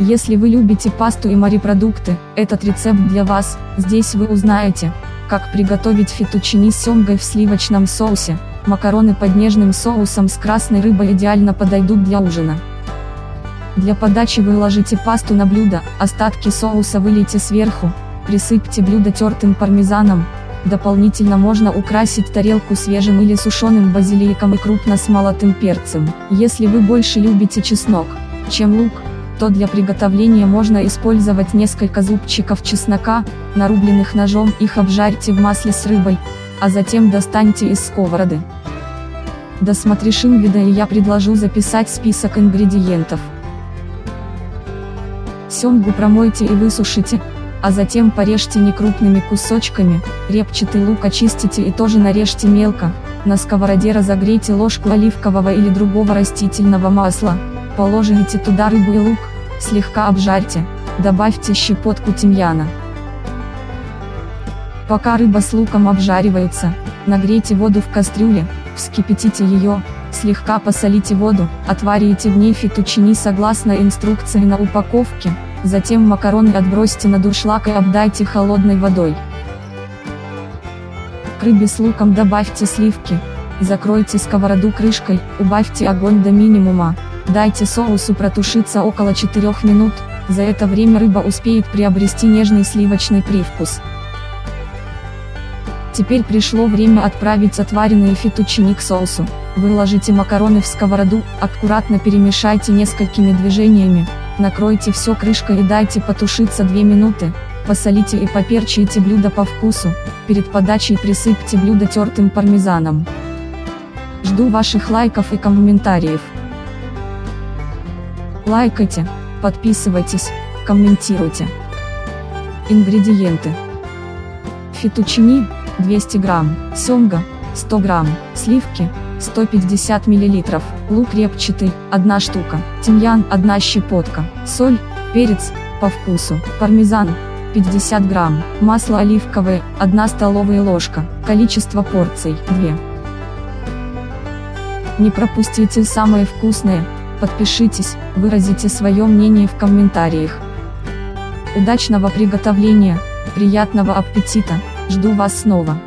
Если вы любите пасту и морепродукты, этот рецепт для вас, здесь вы узнаете, как приготовить фетучини с семгой в сливочном соусе, макароны под нежным соусом с красной рыбой идеально подойдут для ужина. Для подачи выложите пасту на блюдо, остатки соуса вылейте сверху, присыпьте блюдо тертым пармезаном, дополнительно можно украсить тарелку свежим или сушеным базиликом и крупно смолотым перцем. Если вы больше любите чеснок, чем лук, то для приготовления можно использовать несколько зубчиков чеснока, нарубленных ножом их обжарьте в масле с рыбой, а затем достаньте из сковороды. Досмотришь вида и я предложу записать список ингредиентов. Семгу промойте и высушите, а затем порежьте некрупными кусочками, репчатый лук очистите и тоже нарежьте мелко, на сковороде разогрейте ложку оливкового или другого растительного масла, положите туда рыбу и лук, слегка обжарьте, добавьте щепотку тимьяна. Пока рыба с луком обжаривается, нагрейте воду в кастрюле, вскипятите ее, слегка посолите воду, отварите в ней фетучини согласно инструкции на упаковке, затем макароны отбросьте на дуршлаг и обдайте холодной водой. К рыбе с луком добавьте сливки, закройте сковороду крышкой, убавьте огонь до минимума, дайте соусу протушиться около 4 минут, за это время рыба успеет приобрести нежный сливочный привкус. Теперь пришло время отправить отваренные фетучини к соусу. Выложите макароны в сковороду, аккуратно перемешайте несколькими движениями, накройте все крышкой и дайте потушиться 2 минуты, посолите и поперчите блюдо по вкусу, перед подачей присыпьте блюдо тертым пармезаном. Жду ваших лайков и комментариев. Лайкайте, подписывайтесь, комментируйте. Ингредиенты. Фетучини, 200 грамм, семга, 100 грамм, сливки, 150 мл, лук репчатый, 1 штука, тимьян 1 щепотка, соль, перец, по вкусу, пармезан, 50 грамм, масло оливковое, 1 столовая ложка, количество порций, 2. Не пропустите самое вкусное, подпишитесь, выразите свое мнение в комментариях. Удачного приготовления, приятного аппетита, жду вас снова.